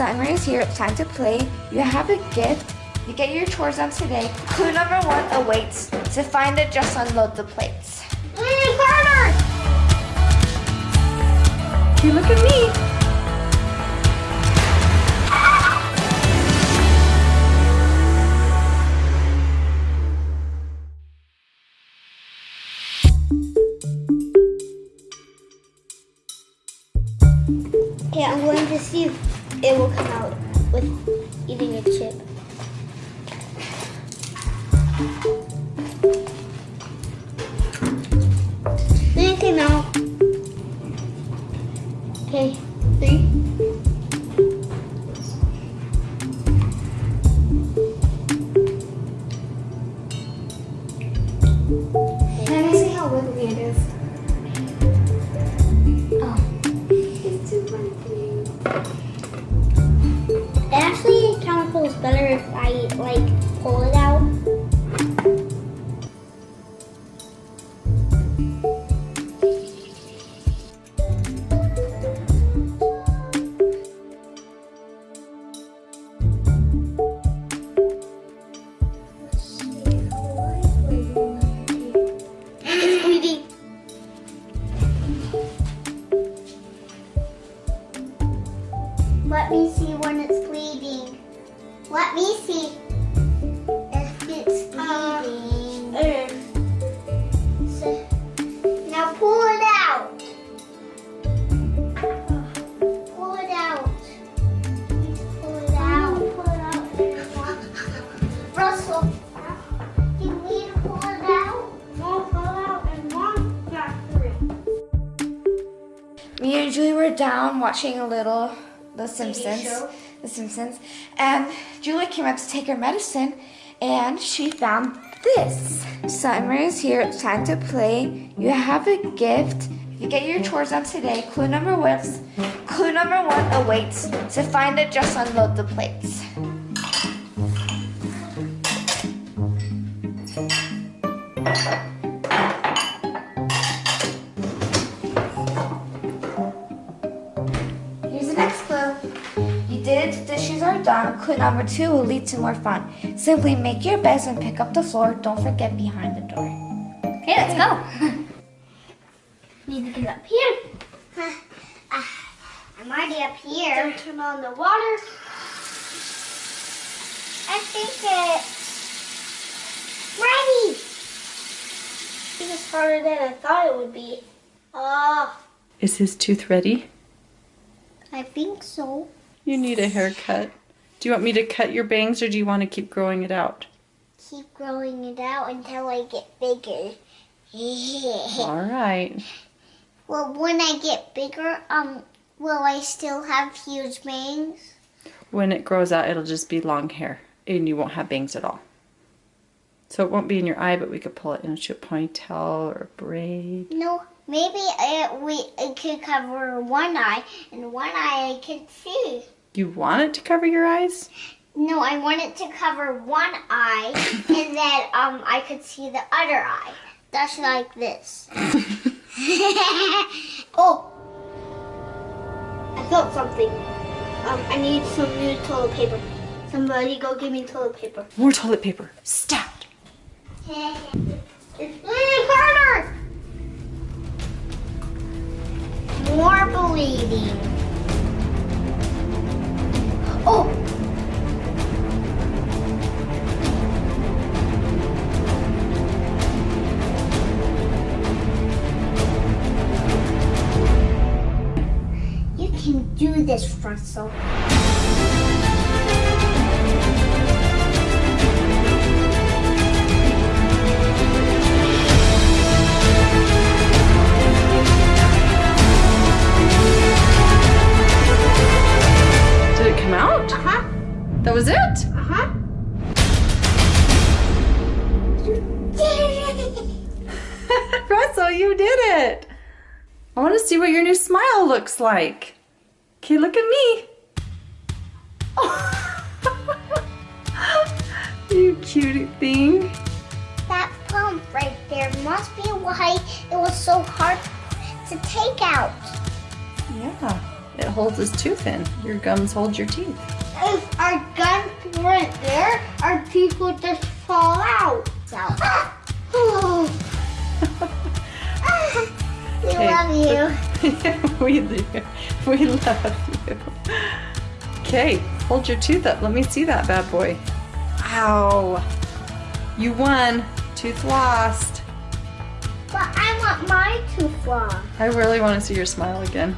Summer is here. It's time to play. You have a gift. You get your chores done today. Clue number one awaits. To find it, just unload the plates. Mm, Carter! You look at me. If it will feels better if I like pull it out. Watching a little The Simpsons. The Simpsons. And Julie came up to take her medicine and she found this. Summer is here. It's time to play. You have a gift. If you get your chores done today. Clue number one. Clue number one awaits. To find it, just unload the plates. Here's dishes. Clue number two will lead to more fun. Simply make your beds and pick up the floor. Don't forget behind the door. Okay, let's go. Need to get up here. Ah, I'm already up here. Don't turn on the water. I think it's ready. I think it's harder than I thought it would be. Oh, Is his tooth ready? I think so. You need a haircut. Do you want me to cut your bangs or do you want to keep growing it out? Keep growing it out until I get bigger. All right. well, when I get bigger, um, will I still have huge bangs? When it grows out, it'll just be long hair and you won't have bangs at all. So it won't be in your eye, but we could pull it into a ponytail or a braid. No, maybe it, we it could cover one eye, and one eye I could see. You want it to cover your eyes? No, I want it to cover one eye, and then um I could see the other eye. That's like this. oh, I felt something. Um, I need some new toilet paper. Somebody go give me toilet paper. More toilet paper. Stop. It's bleeding harder. More bleeding. Oh. You can do this, Russell. Looks like. Okay, look at me. you cute thing. that pump right there must be why it was so hard to take out. Yeah. It holds his tooth in. Your gums hold your teeth. If our gums weren't there, our teeth would just fall out. So. we Okay. love you. we do. We love you. Okay, hold your tooth up. Let me see that bad boy. Ow. You won. Tooth lost. But I want my tooth lost. I really want to see your smile again.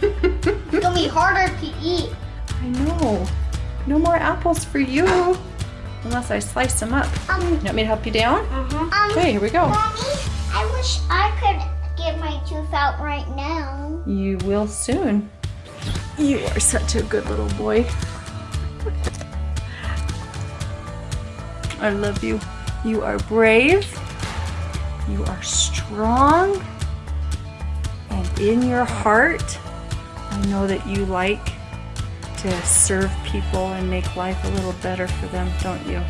It's gonna be harder to eat. I know. No more apples for you. Unless I slice them up. Um, You want me to help you down? um, Okay, here we go. Mommy, I wish I could tooth out right now. You will soon. You are such a good little boy. I love you. You are brave. You are strong. And in your heart, I know that you like to serve people and make life a little better for them, don't you?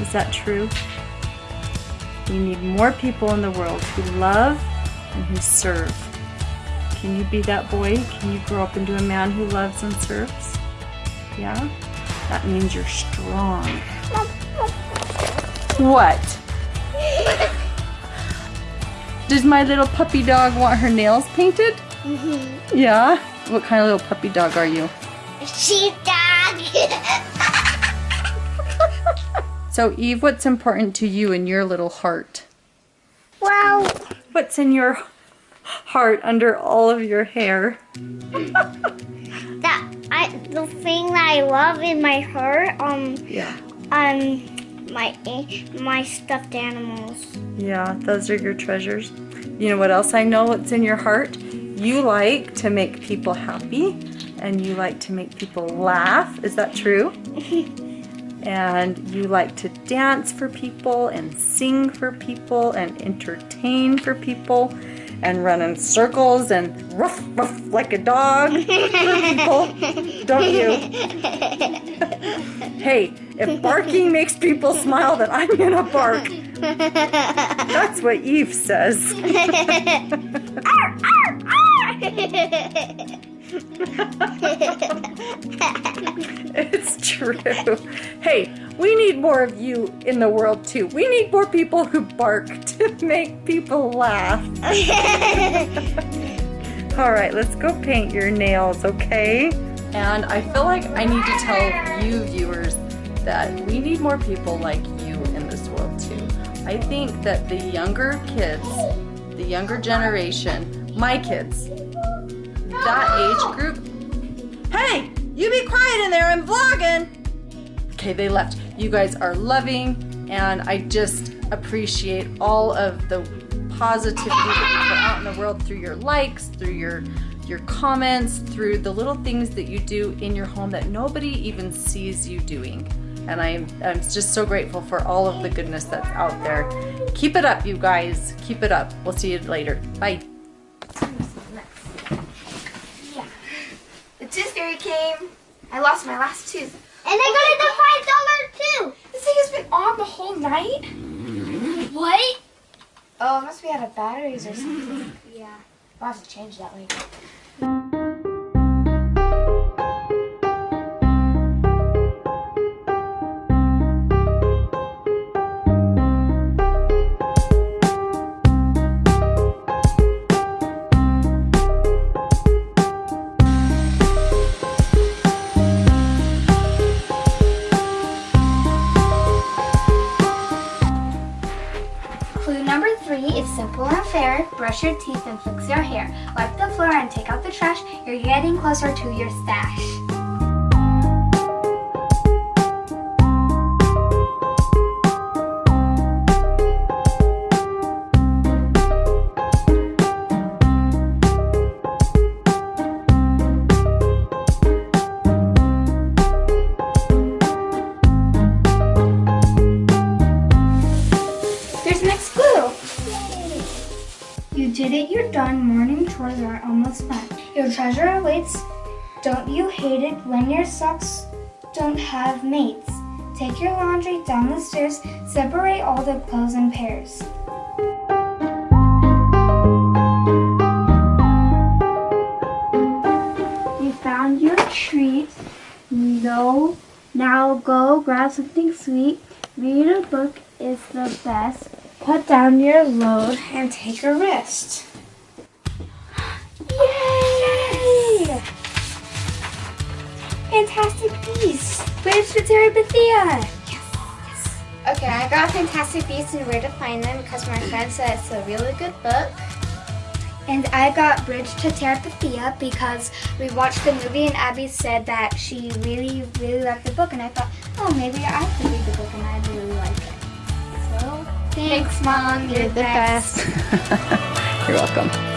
Is that true? We need more people in the world who love and who serve. Can you be that boy? Can you grow up into a man who loves and serves? Yeah? That means you're strong. What? Does my little puppy dog want her nails painted? Mm-hmm. Yeah? What kind of little puppy dog are you? Sheepdog. So, Eve, what's important to you in your little heart? well, What's in your heart under all of your hair? that I the thing that I love in my heart, um, Yeah. um, my my stuffed animals. Yeah, those are your treasures. You know what else I know what's in your heart? You like to make people happy and you like to make people laugh. Is that true? and you like to dance for people and sing for people and entertain for people and run in circles and ruff ruff like a dog for people, don't you? hey, if barking makes people smile, then I'm gonna bark. That's what Eve says. It's true. We need more of you in the world too. We need more people who bark to make people laugh. All right, let's go paint your nails, okay? And I feel like I need to tell you viewers that we need more people like you in this world too. I think that the younger kids, the younger generation, my kids, that age group. Hey, you be quiet in there, I'm vlogging. Okay, they left. You guys are loving, and I just appreciate all of the positivity that you put out in the world through your likes, through your your comments, through the little things that you do in your home that nobody even sees you doing. And I'm, I'm just so grateful for all of the goodness that's out there. Keep it up, you guys. Keep it up. We'll see you later. Bye. The tooth fairy came. I lost my last tooth. And I got it the five dollar too. This thing has been on the whole night. What? Oh, it must be out of batteries or something. Yeah. I'll have to change that later. Clue number three is simple and fair. Brush your teeth and fix your hair. Wipe the floor and take out the trash. You're getting closer to your stash. Treasure awaits. Don't you hate it when your socks don't have mates? Take your laundry down the stairs. Separate all the clothes in pairs. You found your treat. No. Now go grab something sweet. Read a book is the best. Put down your load. And take a rest. Fantastic Beasts. Where's the Terabithia? Yes, yes. Okay, I got Fantastic Beasts and Where to Find Them because my friend said it's a really good book. And I got Bridge to Terabithia because we watched the movie and Abby said that she really, really liked the book. And I thought, oh, maybe I could read the book and I really like it. So, Thanks, Mom. You're the best. You're welcome.